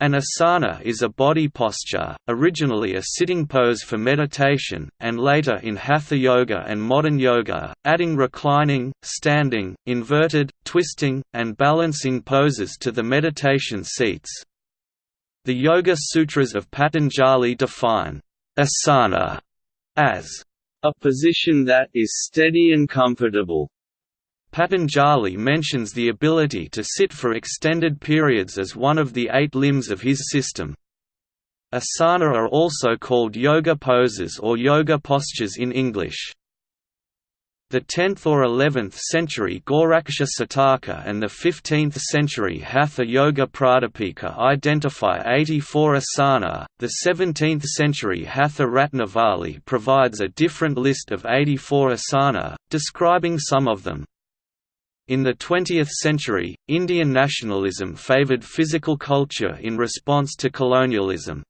An asana is a body posture, originally a sitting pose for meditation, and later in hatha yoga and modern yoga, adding reclining, standing, inverted, twisting, and balancing poses to the meditation seats. The Yoga Sutras of Patanjali define asana as a position that is steady and comfortable, Patanjali mentions the ability to sit for extended periods as one of the eight limbs of his system. Asana are also called yoga poses or yoga postures in English. The 10th or 11th century Goraksha Sataka and the 15th century Hatha Yoga Pradipika identify 84 asana. The 17th century Hatha Ratnavali provides a different list of 84 asana, describing some of them. In the 20th century, Indian nationalism favoured physical culture in response to colonialism.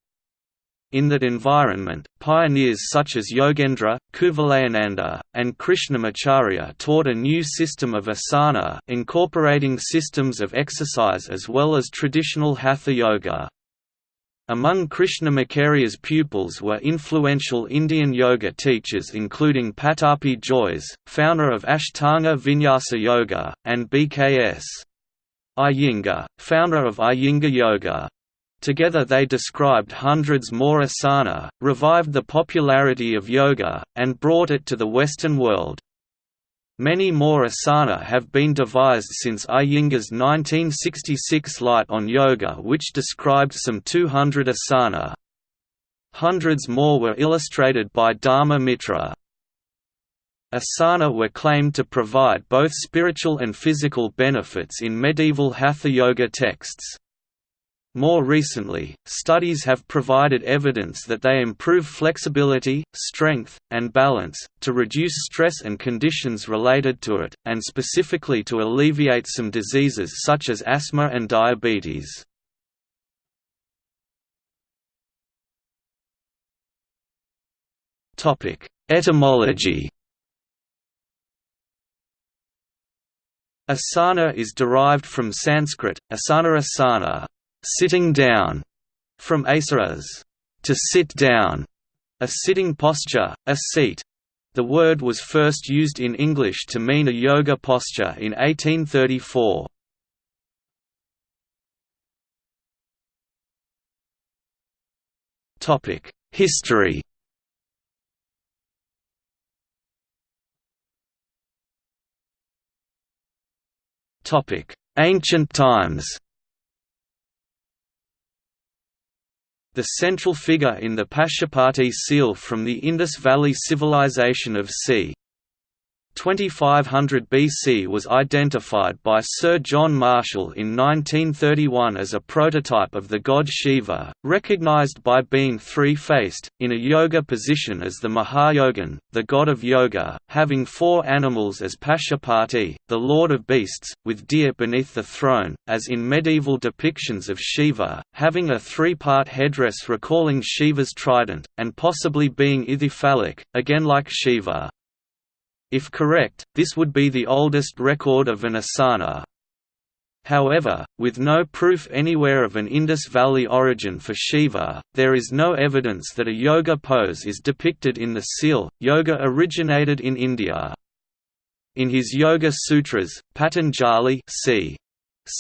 In that environment, pioneers such as Yogendra, Kuvalayananda, and Krishnamacharya taught a new system of asana incorporating systems of exercise as well as traditional hatha yoga. Among Krishnamacharya's pupils were influential Indian yoga teachers including Pattabhi Jois, founder of Ashtanga Vinyasa Yoga, and BKS. Iyengar, founder of Iyengar Yoga. Together they described hundreds more asana, revived the popularity of yoga, and brought it to the Western world. Many more asana have been devised since Iyengar's 1966 Light on Yoga which described some 200 asana. Hundreds more were illustrated by Dharma Mitra. Asana were claimed to provide both spiritual and physical benefits in medieval Hatha Yoga texts. More recently, studies have provided evidence that they improve flexibility, strength, and balance, to reduce stress and conditions related to it, and specifically to alleviate some diseases such as asthma and diabetes. Etymology Asana is derived from Sanskrit, asana asana, sitting down, from asaras, to sit down, a sitting posture, a seat. The word was first used in English to mean a yoga posture in 1834. History Ancient times the central figure in the Pashupati seal from the Indus Valley Civilization of c. 2500 BC was identified by Sir John Marshall in 1931 as a prototype of the god Shiva, recognized by being three-faced, in a yoga position as the Mahayogan, the god of yoga, having four animals as Pashupati, the lord of beasts, with deer beneath the throne, as in medieval depictions of Shiva, having a three-part headdress recalling Shiva's trident, and possibly being ithyphallic, again like Shiva. If correct, this would be the oldest record of an asana. However, with no proof anywhere of an Indus Valley origin for Shiva, there is no evidence that a yoga pose is depicted in the seal. Yoga originated in India. In his Yoga Sutras, Patanjali c.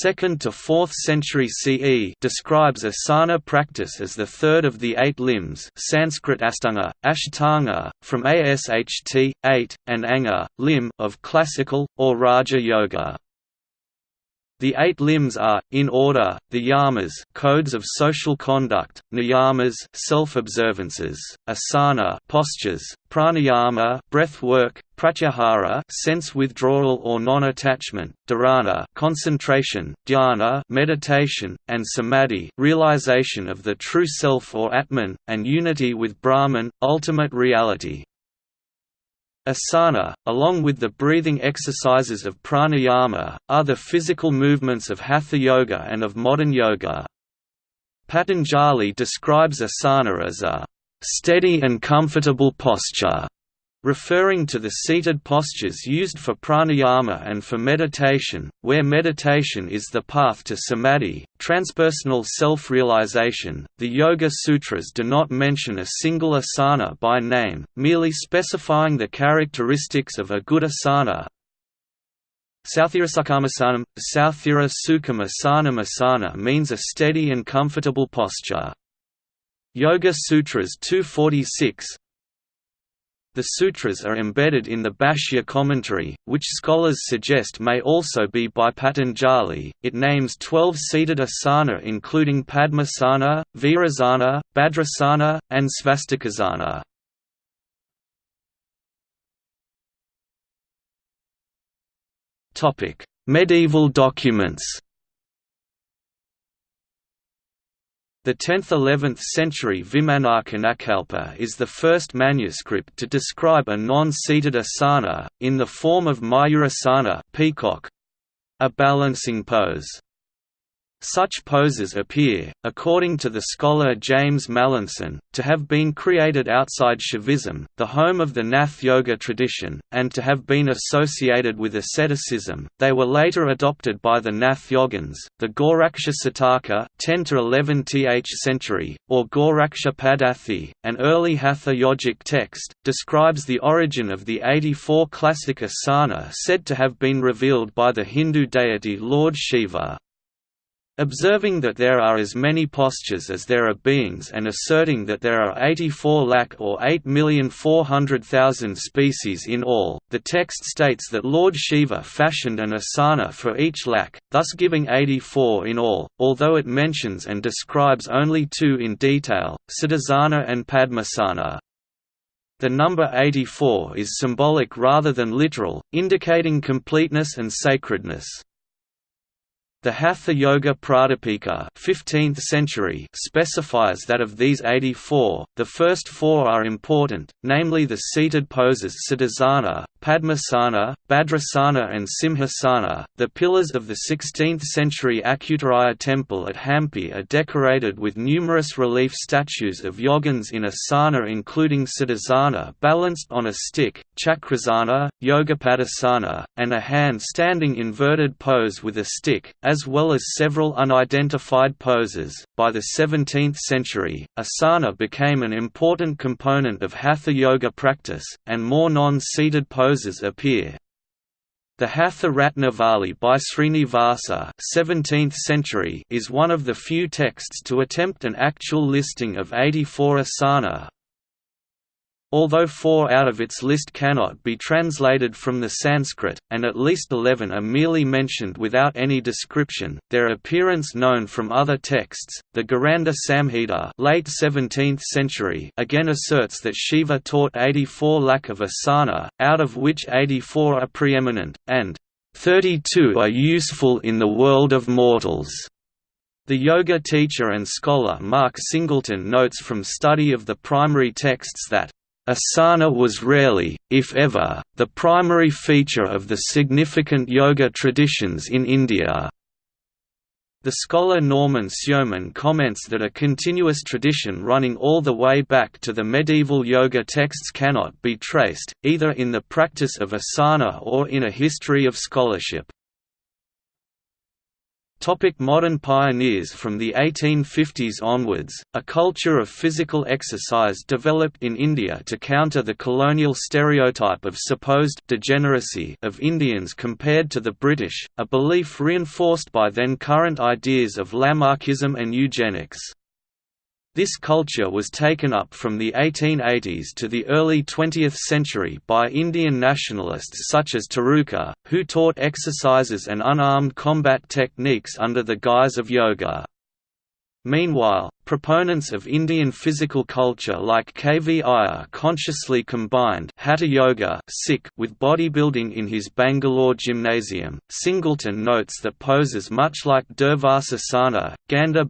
2nd to 4th century CE describes asana practice as the third of the eight limbs Sanskrit astanga, ashtanga, from asht, eight, and anga, limb of classical, or Raja Yoga. The eight limbs are, in order, the yamas codes of social conduct, niyamas self-observances, asana postures, pranayama breath work, pratyahara sense withdrawal or non-attachment, dharana concentration, dhyana meditation, and samadhi realization of the true self or atman, and unity with Brahman, ultimate reality. Asana, along with the breathing exercises of pranayama, are the physical movements of hatha yoga and of modern yoga. Patanjali describes asana as a steady and comfortable posture referring to the seated postures used for pranayama and for meditation, where meditation is the path to samadhi, transpersonal self-realization. The Yoga Sutras do not mention a single asana by name, merely specifying the characteristics of a good asana. Sauthirasukkhamasanam, Sauthira Sukhamasanam asana means a steady and comfortable posture. Yoga Sutras 246 the sutras are embedded in the Bhashya commentary, which scholars suggest may also be by Patanjali. It names 12 seated asana including Padmasana, Virasana, Bhadrasana, and Svastikasana. Medieval documents. The 10th–11th century Vimanarcanakalpa is the first manuscript to describe a non-seated asana, in the form of Mayurasana peacock—a balancing pose. Such poses appear, according to the scholar James Mallinson, to have been created outside Shaivism, the home of the Nath Yoga tradition, and to have been associated with asceticism. They were later adopted by the Nath Yogins. The Goraksha Sataka, 10 to 11 th century, or Goraksha Paddhati, an early Hatha yogic text, describes the origin of the 84 classic asana said to have been revealed by the Hindu deity Lord Shiva. Observing that there are as many postures as there are beings and asserting that there are 84 lakh or 8,400,000 species in all, the text states that Lord Shiva fashioned an asana for each lakh, thus giving 84 in all, although it mentions and describes only two in detail, Siddhasana and Padmasana. The number 84 is symbolic rather than literal, indicating completeness and sacredness. The Hatha Yoga Pradipika 15th century specifies that of these 84, the first four are important, namely the seated poses Siddhasana, Padmasana, Bhadrasana and Simhasana. The pillars of the 16th century Achyutaraya temple at Hampi are decorated with numerous relief statues of yogins in asana including Siddhasana balanced on a stick, Chakrasana, Yogapadasana, and a hand standing inverted pose with a stick, as well as several unidentified poses. By the 17th century, asana became an important component of hatha yoga practice, and more non-seated poses appear. The Hatha Ratnavali by Srinivasa 17th century is one of the few texts to attempt an actual listing of 84 asana, Although four out of its list cannot be translated from the Sanskrit, and at least eleven are merely mentioned without any description, their appearance known from other texts. The Gheranda Samhita late 17th century again asserts that Shiva taught 84 lakh of asana, out of which 84 are preeminent, and 32 are useful in the world of mortals. The yoga teacher and scholar Mark Singleton notes from study of the primary texts that Asana was rarely, if ever, the primary feature of the significant yoga traditions in India. The scholar Norman Sjoman comments that a continuous tradition running all the way back to the medieval yoga texts cannot be traced, either in the practice of asana or in a history of scholarship. Topic modern pioneers From the 1850s onwards, a culture of physical exercise developed in India to counter the colonial stereotype of supposed degeneracy of Indians compared to the British, a belief reinforced by then current ideas of Lamarckism and eugenics. This culture was taken up from the 1880s to the early 20th century by Indian nationalists such as Tiruka, who taught exercises and unarmed combat techniques under the guise of yoga. Meanwhile, Proponents of Indian physical culture like K. V. Iyer consciously combined Hatha Yoga with bodybuilding in his Bangalore gymnasium. Singleton notes that poses much like Durvasasana, Gandha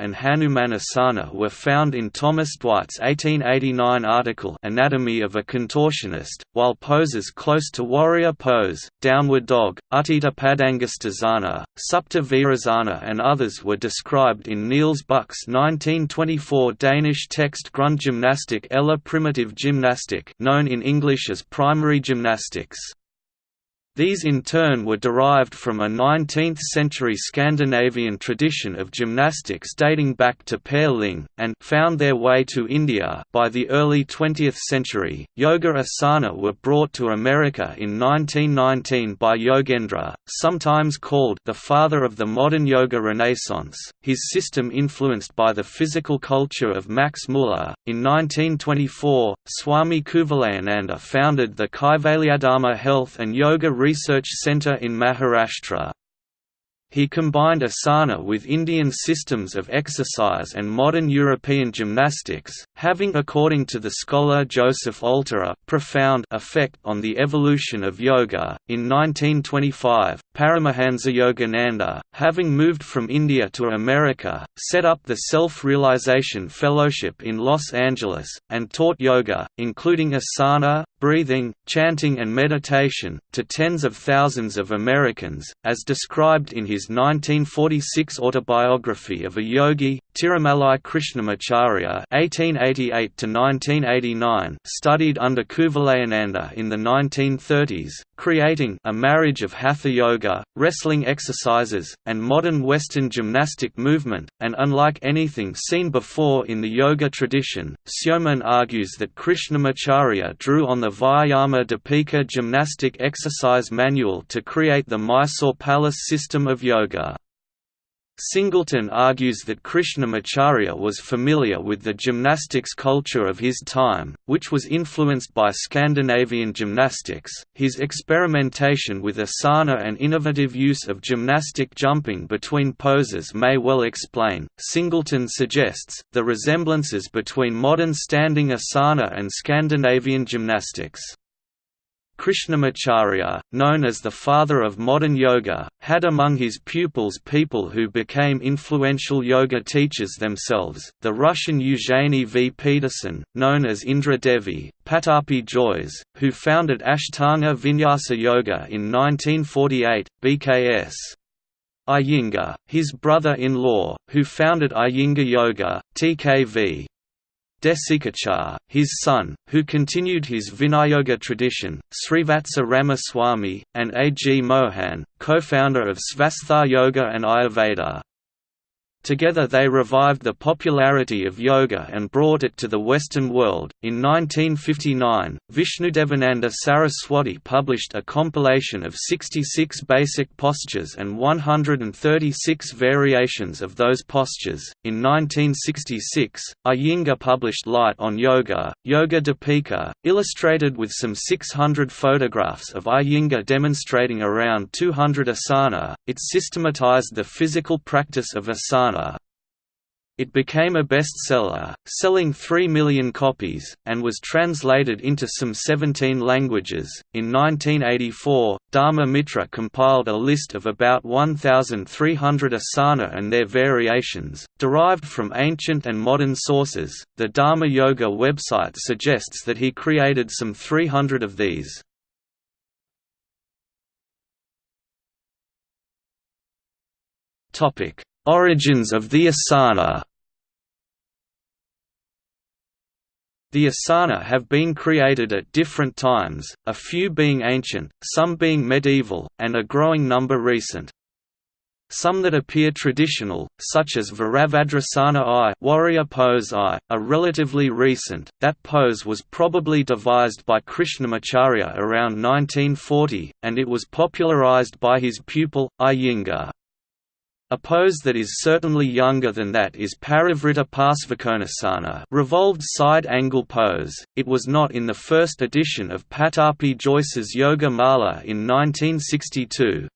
and Hanumanasana were found in Thomas Dwight's 1889 article Anatomy of a Contortionist, while poses close to warrior pose, downward dog, Utthita Padangasthasana, Supta Virasana, and others were described in Niels Buck Bach's 1924 Danish text Grundgymnastik eller primitive gymnastic known in English as primary gymnastics. These in turn were derived from a 19th-century Scandinavian tradition of gymnastics dating back to Per Ling, and found their way to India by the early 20th century. Yoga asana were brought to America in 1919 by Yogendra, sometimes called the father of the modern yoga renaissance. His system influenced by the physical culture of Max Muller. In 1924, Swami Kuvalayananda founded the Kaivalyadhama Health and Yoga Research Centre in Maharashtra. He combined asana with Indian systems of exercise and modern European gymnastics, having according to the scholar Joseph Alter a profound effect on the evolution of yoga. In 1925, Paramahansa Yogananda, having moved from India to America, set up the Self-Realization Fellowship in Los Angeles, and taught yoga, including asana, breathing, chanting and meditation, to tens of thousands of Americans, as described in his 1946 autobiography of a yogi, Tirumalai Krishnamacharya (1888–1989), studied under Kuvalayananda in the 1930s, creating a marriage of hatha yoga, wrestling exercises, and modern Western gymnastic movement. And unlike anything seen before in the yoga tradition, Sjoman argues that Krishnamacharya drew on the Vyayama Dipika gymnastic exercise manual to create the Mysore Palace system of yoga. Singleton argues that Krishnamacharya was familiar with the gymnastics culture of his time, which was influenced by Scandinavian gymnastics. His experimentation with asana and innovative use of gymnastic jumping between poses may well explain, Singleton suggests, the resemblances between modern standing asana and Scandinavian gymnastics. Krishnamacharya, known as the father of modern yoga, had among his pupils people who became influential yoga teachers themselves, the Russian Eugenie V. Peterson, known as Indra Devi, Pattabhi Jois, who founded Ashtanga Vinyasa Yoga in 1948, BKS. Iyengar, his brother-in-law, who founded Iyengar Yoga, TKV. Desikachar, his son, who continued his Viniyoga tradition, Srivatsa Ramaswamy, and A. G. Mohan, co-founder of Svastha Yoga and Ayurveda. Together they revived the popularity of yoga and brought it to the Western world. In 1959, Vishnudevananda Saraswati published a compilation of 66 basic postures and 136 variations of those postures. In 1966, Iyengar published Light on Yoga, Yoga Dipika, illustrated with some 600 photographs of Iyengar demonstrating around 200 asana. It systematized the physical practice of asana it became a bestseller, selling 3 million copies, and was translated into some 17 languages. In 1984, Dharma Mitra compiled a list of about 1,300 asana and their variations, derived from ancient and modern sources. The Dharma Yoga website suggests that he created some 300 of these. Topic Origins of the asana The asana have been created at different times, a few being ancient, some being medieval, and a growing number recent. Some that appear traditional, such as Virabhadrasana I warrior pose I, are relatively recent. That pose was probably devised by Krishnamacharya around 1940, and it was popularized by his pupil, Iyengar. A pose that is certainly younger than that is Parivrtta Parsvakonasana revolved side angle pose. It was not in the first edition of Pattabhi Jois's Yoga Mala in 1962.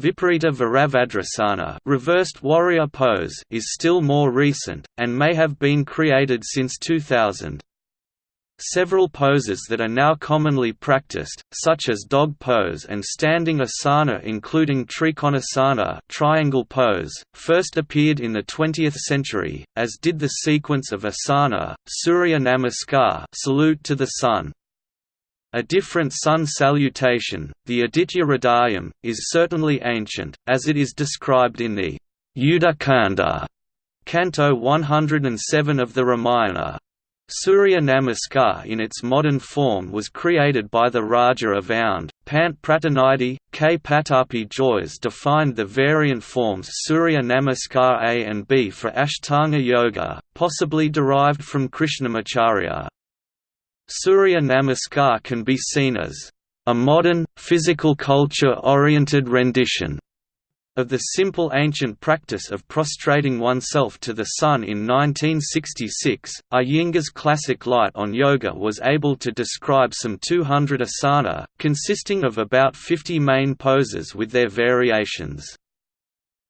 Viparita Virabhadrasana reversed warrior pose is still more recent, and may have been created since 2000. Several poses that are now commonly practiced, such as dog pose and standing asana including trikonasana triangle pose, first appeared in the 20th century, as did the sequence of asana, Surya Namaskar salute to the sun. A different sun salutation, the Aditya Hridayam, is certainly ancient, as it is described in the Udakanda Canto 107 of the Ramayana. Surya Namaskar in its modern form was created by the Raja of Aundh, Pant Pratinidhi, K. Pattabhi Jois defined the variant forms Surya Namaskar A and B for Ashtanga Yoga, possibly derived from Krishnamacharya. Surya Namaskar can be seen as a modern, physical culture-oriented rendition of the simple ancient practice of prostrating oneself to the sun in 1966, Iyengar's classic Light on Yoga was able to describe some 200 asana, consisting of about 50 main poses with their variations.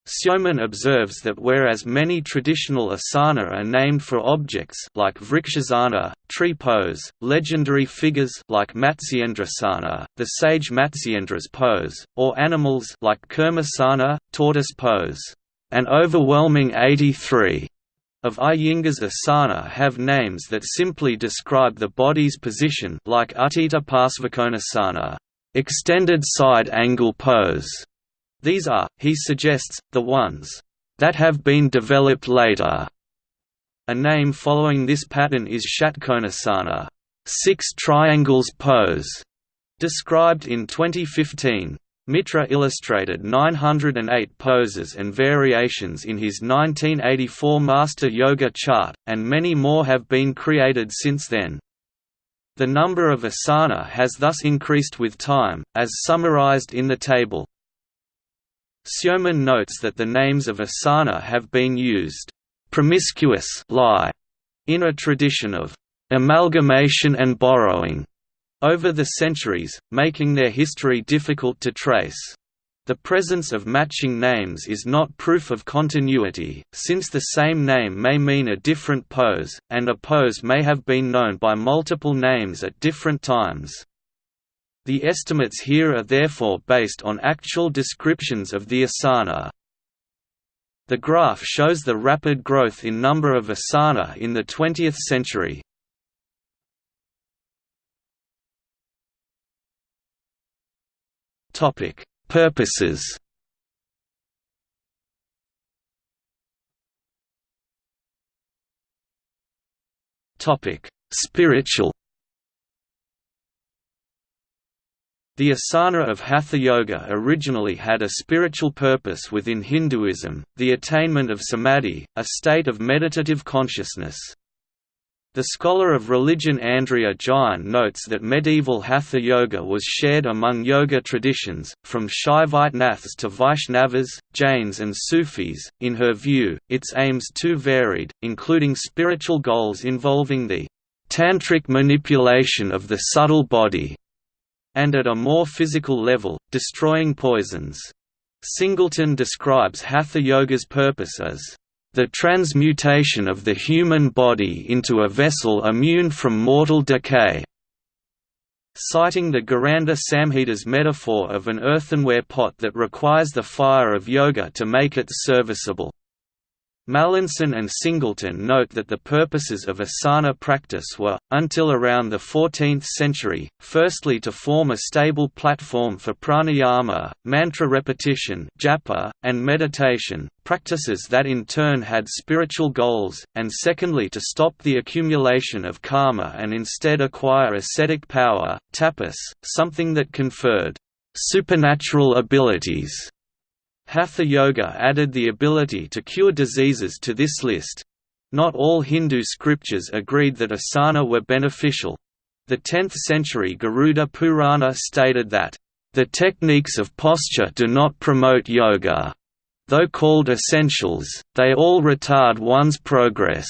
Sjoman observes that whereas many traditional asana are named for objects like Vrikshasana, tree pose, legendary figures like Matsyendrasana, the sage Matsyendra's pose, or animals like Kurmasana, tortoise pose. An overwhelming 83 of Iyengar's asana have names that simply describe the body's position like Utthita Parsvakonasana, extended side angle pose, these are, he suggests, the ones that have been developed later. A name following this pattern is Shatkonasana, six triangles pose, described in 2015. Mitra illustrated 908 poses and variations in his 1984 Master Yoga chart, and many more have been created since then. The number of asana has thus increased with time, as summarized in the table. Sjoman notes that the names of asana have been used promiscuous lie in a tradition of amalgamation and borrowing over the centuries, making their history difficult to trace. The presence of matching names is not proof of continuity, since the same name may mean a different pose, and a pose may have been known by multiple names at different times. The estimates here are therefore based on actual descriptions of the asana. The graph shows the rapid growth in number of asana in the 20th century. Topic: Purposes. Topic: Spiritual. The asana of Hatha Yoga originally had a spiritual purpose within Hinduism, the attainment of samadhi, a state of meditative consciousness. The scholar of religion Andrea Jain notes that medieval Hatha Yoga was shared among yoga traditions, from Shaiva Nathas to Vaishnavas, Jains and Sufis. In her view, its aims too varied, including spiritual goals involving the tantric manipulation of the subtle body, and at a more physical level, destroying poisons. Singleton describes Hatha Yoga's purpose as the transmutation of the human body into a vessel immune from mortal decay. Citing the Gheranda Samhita's metaphor of an earthenware pot that requires the fire of yoga to make it serviceable. Mallinson and Singleton note that the purposes of asana practice were, until around the 14th century, firstly to form a stable platform for pranayama, mantra repetition japa, and meditation, practices that in turn had spiritual goals, and secondly to stop the accumulation of karma and instead acquire ascetic power, tapas, something that conferred supernatural abilities Hatha Yoga added the ability to cure diseases to this list. Not all Hindu scriptures agreed that asana were beneficial. The 10th century Garuda Purana stated that, "...the techniques of posture do not promote yoga. Though called essentials, they all retard one's progress."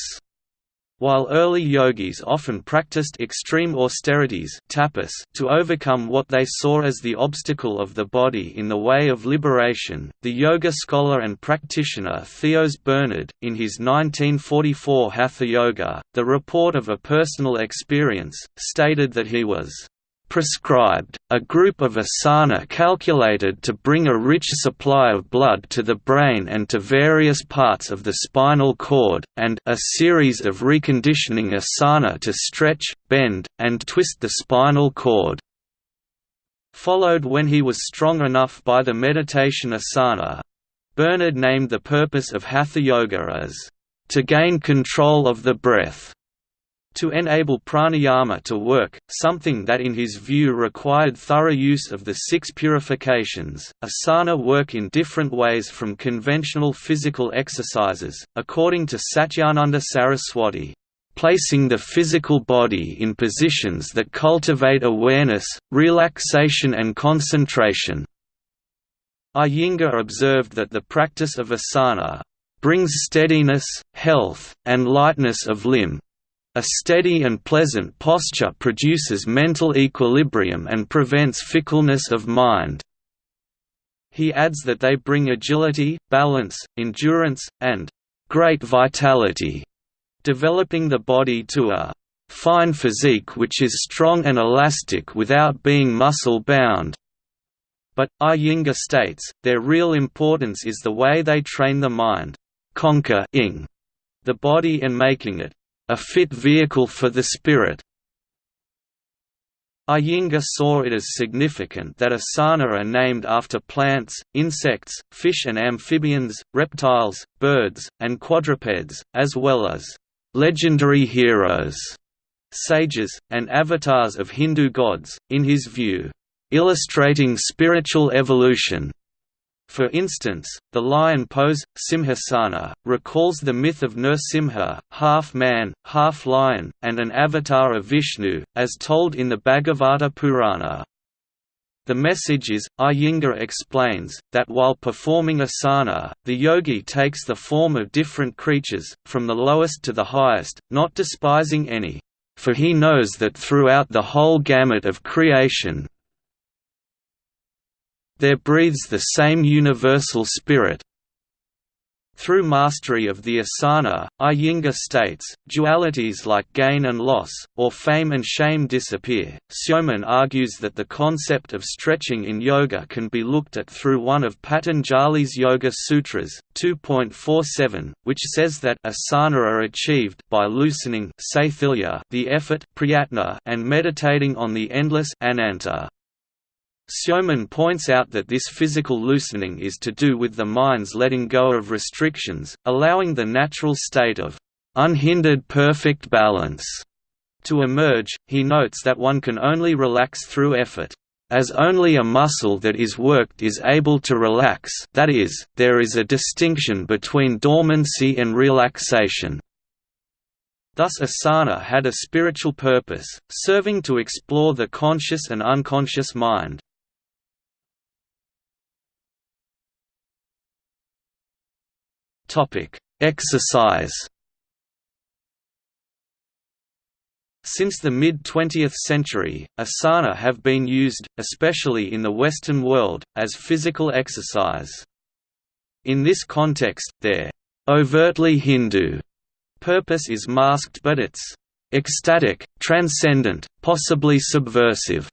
While early yogis often practiced extreme austerities tapas to overcome what they saw as the obstacle of the body in the way of liberation, the yoga scholar and practitioner Theos Bernard, in his 1944 Hatha Yoga, the report of a personal experience, stated that he was prescribed, a group of asana calculated to bring a rich supply of blood to the brain and to various parts of the spinal cord, and a series of reconditioning asana to stretch, bend, and twist the spinal cord. Followed when he was strong enough by the meditation asana. Bernard named the purpose of Hatha Yoga as to gain control of the breath to enable pranayama to work, something that in his view required thorough use of the six purifications. Asana work in different ways from conventional physical exercises, according to Satyananda Saraswati. Placing the physical body in positions that cultivate awareness, relaxation and concentration. Iyengar observed that the practice of asana brings steadiness, health, and lightness of limb, a steady and pleasant posture produces mental equilibrium and prevents fickleness of mind. He adds that they bring agility, balance, endurance, and great vitality, developing the body to a fine physique which is strong and elastic without being muscle-bound. But, ah Iyengar states, their real importance is the way they train the mind, conquer the body and making it a fit vehicle for the spirit. Iyengar saw it as significant that asana are named after plants, insects, fish and amphibians, reptiles, birds, and quadrupeds, as well as legendary heroes, sages, and avatars of Hindu gods, in his view, illustrating spiritual evolution. For instance, the lion pose, Simhasana, recalls the myth of Nrsimha, half-man, half-lion, and an avatar of Vishnu, as told in the Bhagavata Purana. The message is, Iyengar explains, that while performing asana, the yogi takes the form of different creatures, from the lowest to the highest, not despising any. For he knows that throughout the whole gamut of creation, there breathes the same universal spirit. Through mastery of the asana, Iyengar states, dualities like gain and loss, or fame and shame disappear. Sjoman argues that the concept of stretching in yoga can be looked at through one of Patanjali's Yoga Sutras, 2.47, which says that asana are achieved by loosening the effort and meditating on the endless ananta. Sjoman points out that this physical loosening is to do with the mind's letting go of restrictions, allowing the natural state of unhindered perfect balance to emerge. He notes that one can only relax through effort. As only a muscle that is worked is able to relax that is, there is a distinction between dormancy and relaxation. Thus asana had a spiritual purpose, serving to explore the conscious and unconscious mind. Exercise. Since the mid-20th century, asana have been used, especially in the Western world, as physical exercise. In this context, their overtly Hindu purpose is masked but its ecstatic, transcendent, possibly subversive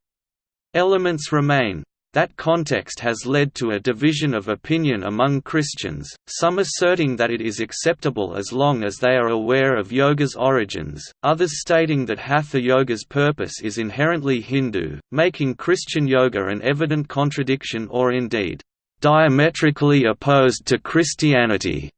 elements remain. That context has led to a division of opinion among Christians, some asserting that it is acceptable as long as they are aware of yoga's origins, others stating that Hatha yoga's purpose is inherently Hindu, making Christian yoga an evident contradiction or indeed, diametrically opposed to Christianity.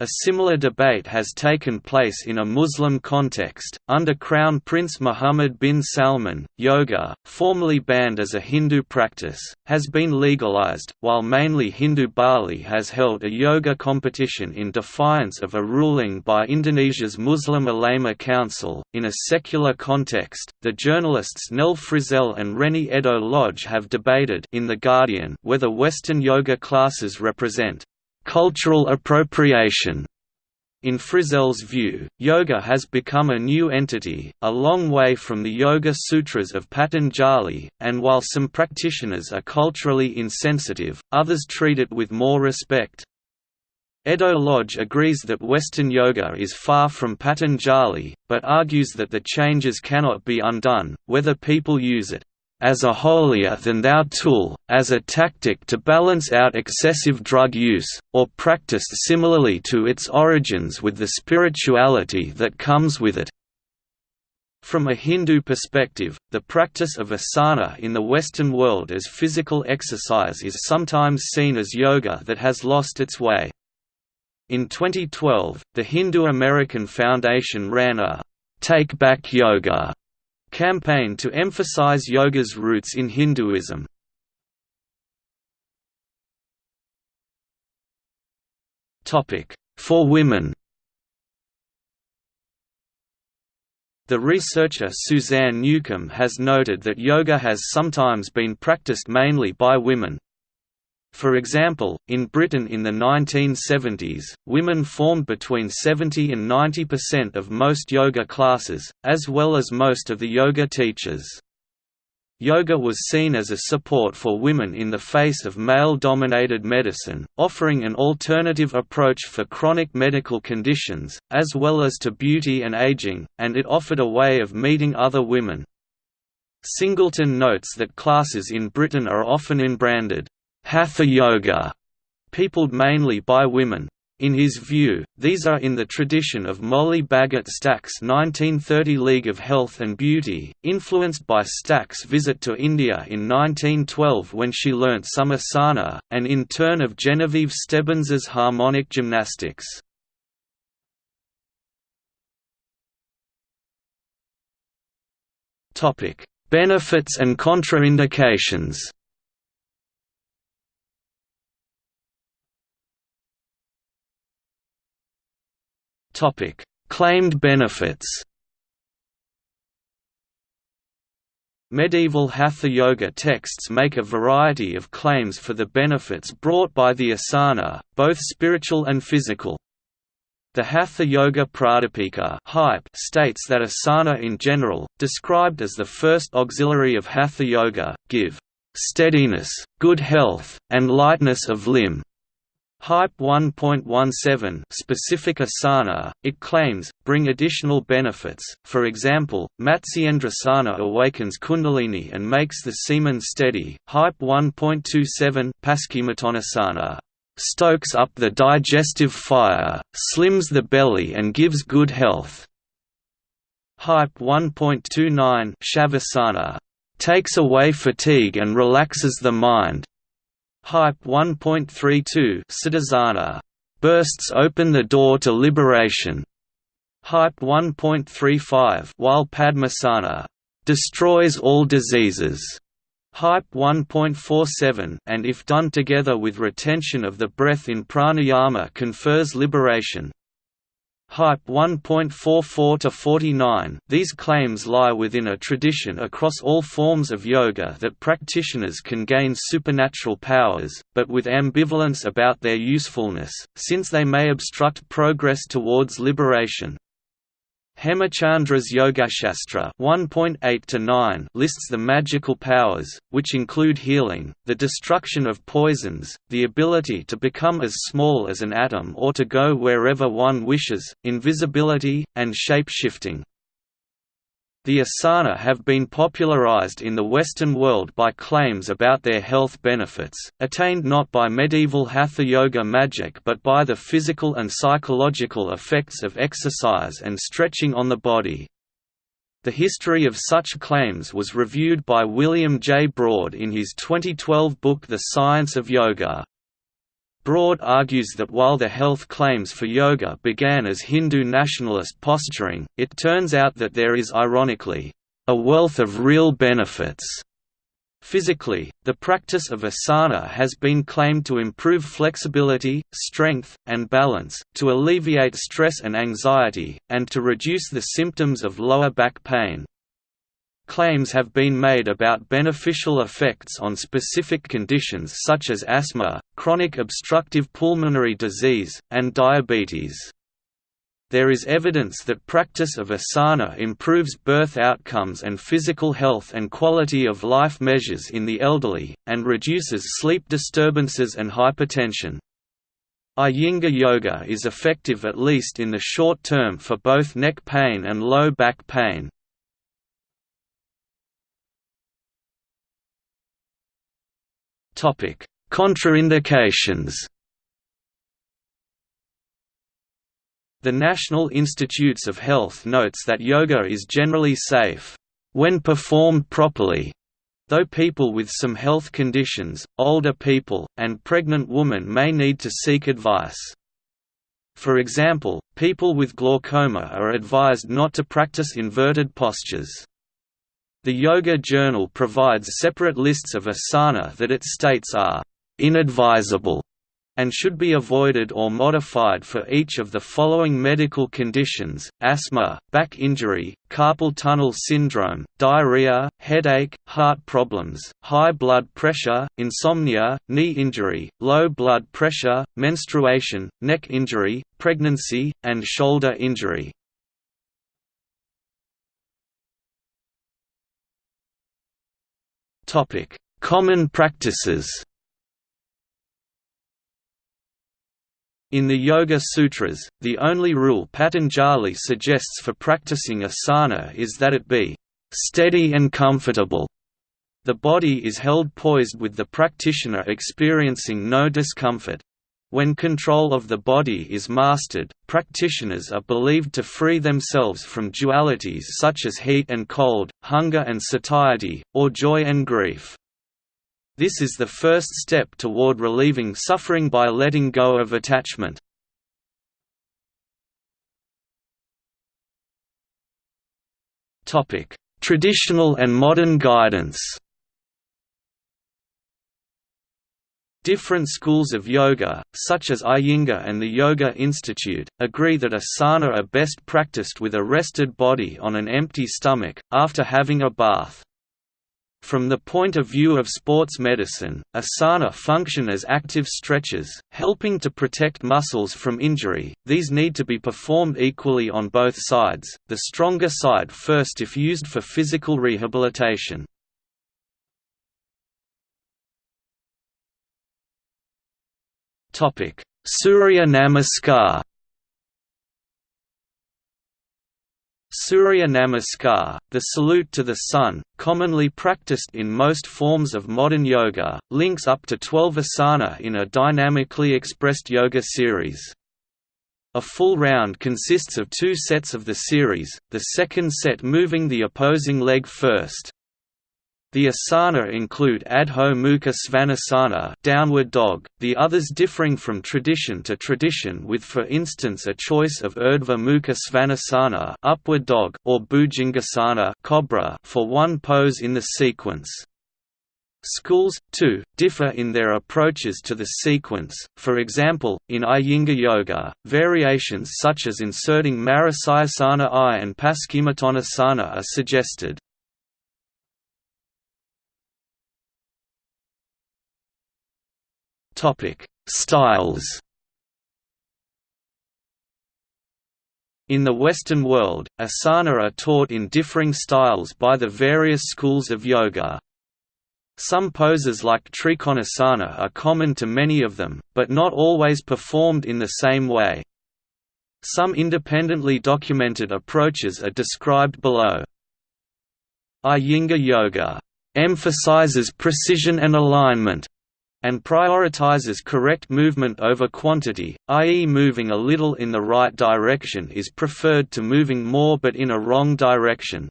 A similar debate has taken place in a Muslim context. Under Crown Prince Mohammed bin Salman, yoga, formerly banned as a Hindu practice, has been legalized, while mainly Hindu Bali has held a yoga competition in defiance of a ruling by Indonesia's Muslim Ulama Council. In a secular context, the journalists Nell Frizzell and Reni Eddo-Lodge have debated in The Guardian whether Western yoga classes represent cultural appropriation. In Frizzell's view, yoga has become a new entity, a long way from the Yoga Sutras of Patanjali, and while some practitioners are culturally insensitive, others treat it with more respect. Eddo-Lodge agrees that Western yoga is far from Patanjali, but argues that the changes cannot be undone, whether people use it as a holier-than-thou tool, as a tactic to balance out excessive drug use, or practiced similarly to its origins with the spirituality that comes with it. From a Hindu perspective, the practice of asana in the Western world as physical exercise is sometimes seen as yoga that has lost its way. In 2012, the Hindu American Foundation ran a Take Back Yoga campaign to emphasize yoga's roots in Hinduism. For women The researcher Suzanne Newcomb has noted that yoga has sometimes been practiced mainly by women. For example, in Britain in the 1970s, women formed between 70 and 90% of most yoga classes, as well as most of the yoga teachers. Yoga was seen as a support for women in the face of male-dominated medicine, offering an alternative approach for chronic medical conditions, as well as to beauty and aging, and it offered a way of meeting other women. Singleton notes that classes in Britain are often in-branded, Hatha Yoga, peopled mainly by women. In his view, these are in the tradition of Molly Bagot Stack's 1930 League of Health and Beauty, influenced by Stack's visit to India in 1912 when she learnt some asana, and in turn of Genevieve Stebbins's harmonic gymnastics. Benefits and contraindications Topic: Claimed benefits. Medieval Hatha Yoga texts make a variety of claims for the benefits brought by the asana, both spiritual and physical. The Hatha Yoga Pradipika hype states that asana in general, described as the first auxiliary of Hatha Yoga, give steadiness, good health, and lightness of limb. Hype 1.17 specific asana, it claims, bring additional benefits, for example, Matsyendrasana awakens kundalini and makes the semen steady, Hype 1.27 Paschimottanasana stokes up the digestive fire, slims the belly and gives good health. Hype 1.29 Shavasana takes away fatigue and relaxes the mind, Hype 1.32 Siddhasana bursts open the door to liberation. Hype 1.35 while Padmasana destroys all diseases. Hype 1.47 and if done together with retention of the breath in pranayama confers liberation. Hype 1.44 to 49. These claims lie within a tradition across all forms of yoga that practitioners can gain supernatural powers, but with ambivalence about their usefulness, since they may obstruct progress towards liberation. Hemachandra's Yogashastra 1.8 lists the magical powers, which include healing, the destruction of poisons, the ability to become as small as an atom or to go wherever one wishes, invisibility, and shape-shifting. The asana have been popularized in the Western world by claims about their health benefits, attained not by medieval hatha yoga magic but by the physical and psychological effects of exercise and stretching on the body. The history of such claims was reviewed by William J. Broad in his 2012 book The Science of Yoga. Broad argues that while the health claims for yoga began as Hindu nationalist posturing, it turns out that there is ironically, a wealth of real benefits. Physically, the practice of asana has been claimed to improve flexibility, strength, and balance, to alleviate stress and anxiety, and to reduce the symptoms of lower back pain. Claims have been made about beneficial effects on specific conditions such as asthma, chronic obstructive pulmonary disease, and diabetes. There is evidence that practice of asana improves birth outcomes and physical health and quality of life measures in the elderly, and reduces sleep disturbances and hypertension. Iyengar yoga is effective at least in the short term for both neck pain and low back pain. Topic: Contraindications. The National Institutes of Health notes that yoga is generally safe when performed properly, though people with some health conditions, older people, and pregnant women may need to seek advice. For example, people with glaucoma are advised not to practice inverted postures. The Yoga Journal provides separate lists of asana that it states are inadvisable and should be avoided or modified for each of the following medical conditions, asthma, back injury, carpal tunnel syndrome, diarrhea, headache, heart problems, high blood pressure, insomnia, knee injury, low blood pressure, menstruation, neck injury, pregnancy, and shoulder injury. Common practices In the Yoga Sutras, the only rule Patanjali suggests for practicing asana is that it be steady and comfortable. The body is held poised with the practitioner experiencing no discomfort. When control of the body is mastered, practitioners are believed to free themselves from dualities such as heat and cold, hunger and satiety, or joy and grief. This is the first step toward relieving suffering by letting go of attachment. Traditional and modern guidance Different schools of yoga, such as Iyengar and the Yoga Institute, agree that asana are best practiced with a rested body on an empty stomach, after having a bath. From the point of view of sports medicine, asana function as active stretches, helping to protect muscles from injury. These need to be performed equally on both sides, the stronger side first if used for physical rehabilitation. Surya Namaskar Surya Namaskar, the salute to the sun, commonly practiced in most forms of modern yoga, links up to 12 asana in a dynamically expressed yoga series. A full round consists of two sets of the series, the second set moving the opposing leg first. The asana include Adho Mukha Svanasana downward dog, the others differing from tradition to tradition with for instance a choice of Urdhva Mukha Svanasana upward dog or Bhujangasana cobra for one pose in the sequence. Schools, too, differ in their approaches to the sequence, for example, in Iyengar Yoga, variations such as inserting Marichyasana I and Paschimottanasana are suggested. Topic: Styles. In the Western world, asana are taught in differing styles by the various schools of yoga. Some poses like Trikonasana are common to many of them, but not always performed in the same way. Some independently documented approaches are described below. Iyengar Yoga emphasizes precision and alignment, and prioritizes correct movement over quantity, i.e. moving a little in the right direction is preferred to moving more but in a wrong direction.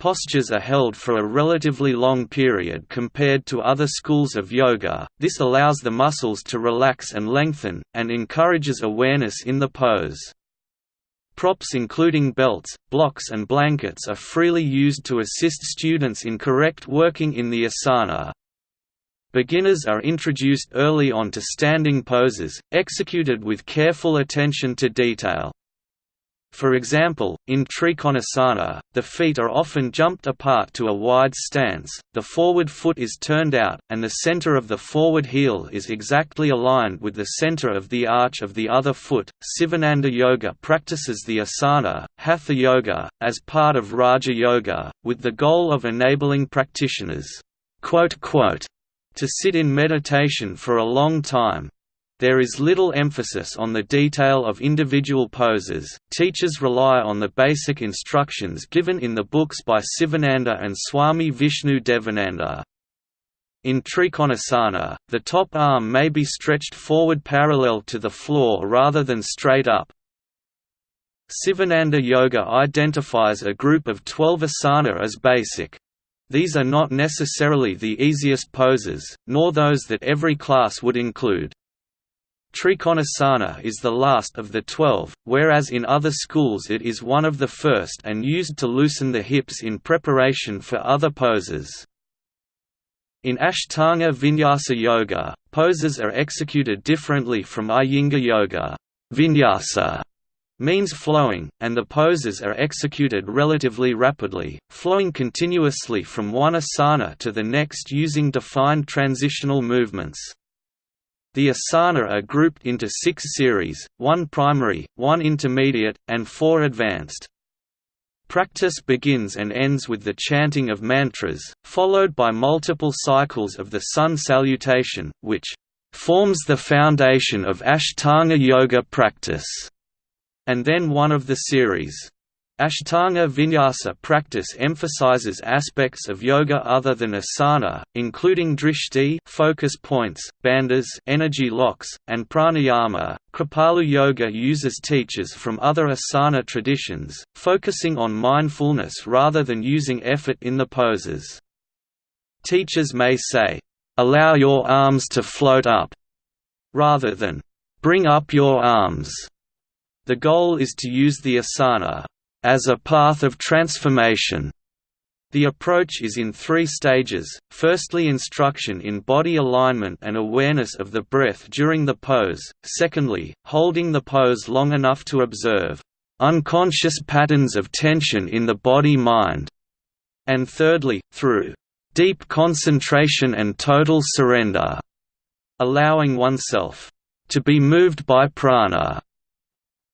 Postures are held for a relatively long period compared to other schools of yoga, this allows the muscles to relax and lengthen, and encourages awareness in the pose. Props including belts, blocks and blankets are freely used to assist students in correct working in the asana. Beginners are introduced early on to standing poses, executed with careful attention to detail. For example, in Trikonasana, the feet are often jumped apart to a wide stance, the forward foot is turned out, and the center of the forward heel is exactly aligned with the center of the arch of the other foot. Sivananda Yoga practices the asana, Hatha Yoga, as part of Raja Yoga, with the goal of enabling practitioners to sit in meditation for a long time. There is little emphasis on the detail of individual poses. Teachers rely on the basic instructions given in the books by Sivananda and Swami Vishnu Devananda. In Trikonasana, the top arm may be stretched forward parallel to the floor rather than straight up. Sivananda Yoga identifies a group of 12 asana as basic. These are not necessarily the easiest poses, nor those that every class would include. Trikonasana is the last of the twelve, whereas in other schools it is one of the first and used to loosen the hips in preparation for other poses. In Ashtanga Vinyasa Yoga, poses are executed differently from Iyengar Yoga. Vinyasa means flowing, and the poses are executed relatively rapidly, flowing continuously from one asana to the next using defined transitional movements. The asana are grouped into six series, one primary, one intermediate, and four advanced. Practice begins and ends with the chanting of mantras, followed by multiple cycles of the sun salutation, which forms the foundation of Ashtanga yoga practice and then one of the series. Ashtanga Vinyasa practice emphasizes aspects of yoga other than asana, including drishti focus points, bandhas energy locks, and pranayama. Kripalu Yoga uses teachers from other asana traditions, focusing on mindfulness rather than using effort in the poses. Teachers may say, "Allow your arms to float up," rather than "Bring up your arms." The goal is to use the asana as a path of transformation. The approach is in three stages, firstly instruction in body alignment and awareness of the breath during the pose, secondly, holding the pose long enough to observe unconscious patterns of tension in the body-mind, and thirdly, through deep concentration and total surrender, allowing oneself to be moved by prana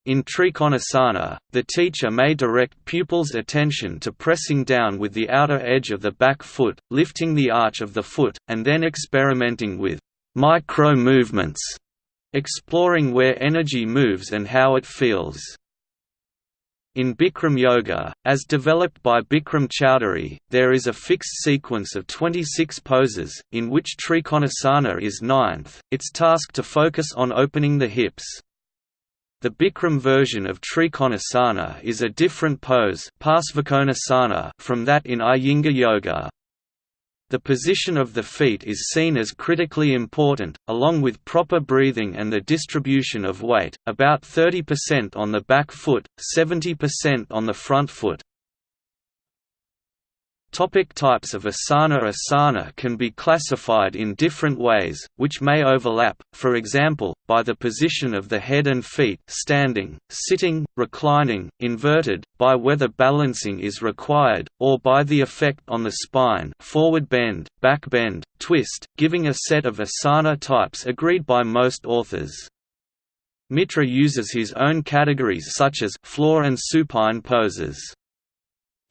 in Trikonasana, the teacher may direct pupils' attention to pressing down with the outer edge of the back foot, lifting the arch of the foot, and then experimenting with micro-movements, exploring where energy moves and how it feels. In Bikram Yoga, as developed by Bikram Choudhury, there is a fixed sequence of 26 poses, in which Trikonasana is ninth, its task to focus on opening the hips. The Bikram version of Trikonasana is a different pose from that in Iyengar Yoga. The position of the feet is seen as critically important, along with proper breathing and the distribution of weight, about 30% on the back foot, 70% on the front foot. Topic types of asana Asana can be classified in different ways, which may overlap, for example, by the position of the head and feet standing, sitting, reclining, inverted, by whether balancing is required, or by the effect on the spine forward bend, back bend, twist, giving a set of asana types agreed by most authors. Mittra uses his own categories such as floor and supine poses.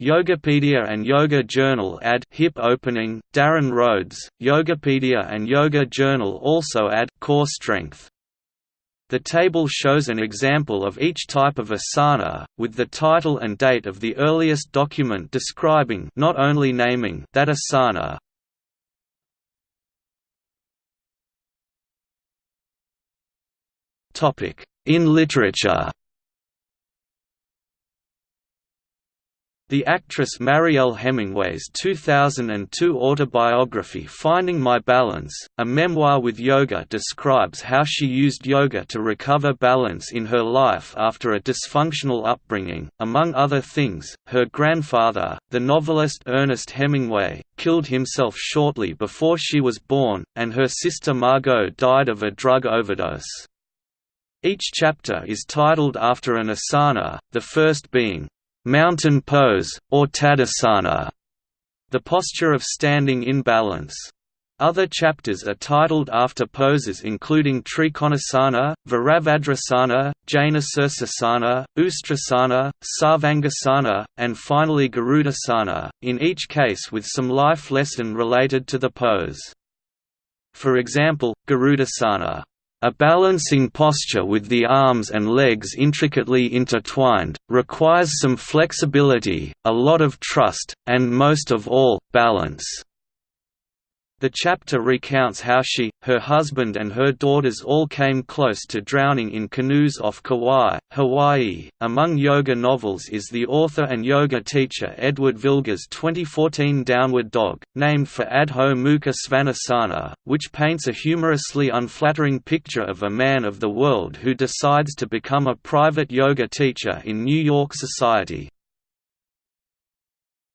Yogapedia and Yoga Journal add hip opening, Darren Rhodes, Yogapedia and Yoga Journal also add core strength. The table shows an example of each type of asana, with the title and date of the earliest document describing not only naming that asana. In literature The actress Mariel Hemingway's 2002 autobiography Finding My Balance, a memoir with yoga describes how she used yoga to recover balance in her life after a dysfunctional upbringing. Among other things, her grandfather, the novelist Ernest Hemingway, killed himself shortly before she was born, and her sister Margot died of a drug overdose. Each chapter is titled after an asana, the first being mountain pose, or Tadasana, the posture of standing in balance. Other chapters are titled after poses including Trikonasana, Virabhadrasana, Janusirsasana, Ustrasana, Sarvangasana, and finally Garudasana, in each case with some life lesson related to the pose. For example, Garudasana a balancing posture with the arms and legs intricately intertwined, requires some flexibility, a lot of trust, and most of all, balance. The chapter recounts how she, her husband and her daughters all came close to drowning in canoes off Kauai, Hawaii. Among yoga novels is the author and yoga teacher Edward Vilga's 2014 Downward Dog, named for Adho Mukha Svanasana, which paints a humorously unflattering picture of a man of the world who decides to become a private yoga teacher in New York society.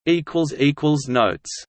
Notes